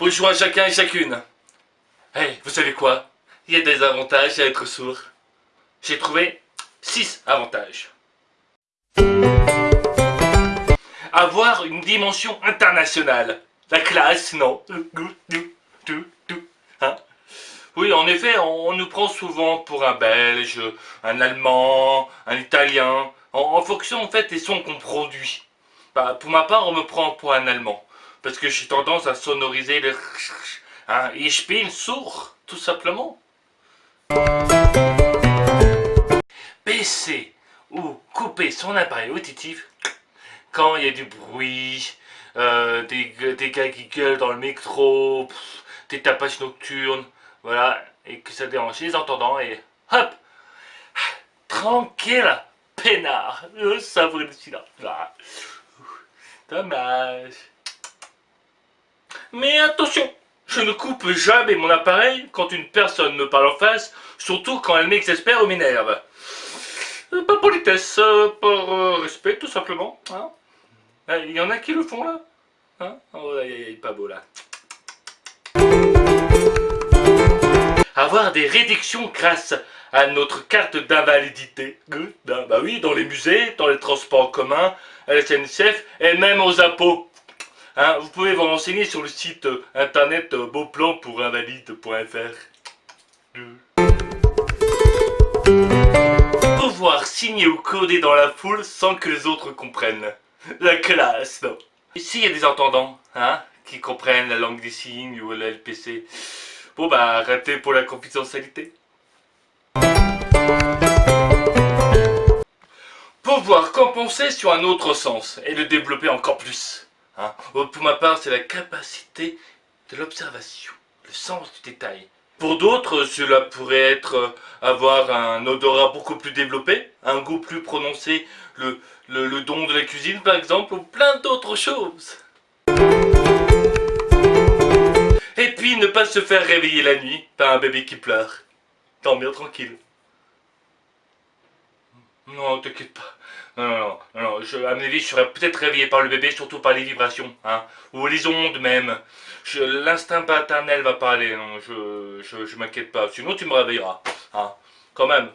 Bonjour à chacun et chacune. Hey, vous savez quoi? Il y a des avantages à être sourd. J'ai trouvé 6 avantages. Avoir une dimension internationale. La classe, non hein? Oui, en effet, on nous prend souvent pour un Belge, un Allemand, un Italien, en, fonction en fait des sons qu'on produit. Bah, pour ma part, on me prend pour un Allemand. Parce que j'ai tendance à sonoriser le... Hein, bin sourd, tout simplement. Baisser ou couper son appareil auditif quand il y a du bruit, euh, des, gars qui gueulent dans le métro, des tapages nocturnes, voilà, et que ça dérange les entendants, et hop Tranquille Peinard Ça savourer le silence. Ah. Dommage. Mais attention, je ne coupe jamais mon appareil quand une personne me parle en face, surtout quand elle m'exaspère ou m'énerve. Euh, pas politesse, euh, par euh, respect tout simplement. Hein. Il y en a qui le font là hein Oh, il est pas beau là. Avoir des réductions grâce à notre carte d'invalidité. Bah oui, dans les musées, dans les transports en commun, à la SNCF et même aux impôts. Hein, vous pouvez vous renseigner sur le site euh, internet euh, beauplan-pour-invalide.fr. Pouvoir signer ou coder dans la foule sans que les autres comprennent. La classe, non Ici, il y a des entendants, hein, qui comprennent la langue des signes ou la LPC. Bon bah, arrêtez pour la confidentialité. Pouvoir compenser sur un autre sens et le développer encore plus. Hein. Pour ma part, c'est la capacité de l'observation, le sens du détail. Pour d'autres, cela pourrait être euh, avoir un odorat beaucoup plus développé, un goût plus prononcé, le, le, don de la cuisine par exemple, ou plein d'autres choses. Et puis ne pas se faire réveiller la nuit par un bébé qui pleure. Dormir tranquille. Non, t'inquiète pas. Non, non, non, non, à mon avis, je serais peut-être réveillé par le bébé, surtout par les vibrations, hein, ou les ondes même. L'instinct paternel va pas aller, je, je, je m'inquiète pas, sinon tu me réveilleras, hein, quand même.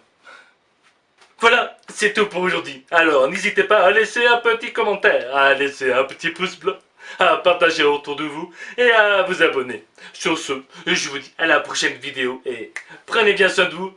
Voilà, c'est tout pour aujourd'hui. Alors, n'hésitez pas à laisser un petit commentaire, à laisser un petit pouce bleu, à partager autour de vous et à vous abonner. Sur ce, je vous dis à la prochaine vidéo et prenez bien soin de vous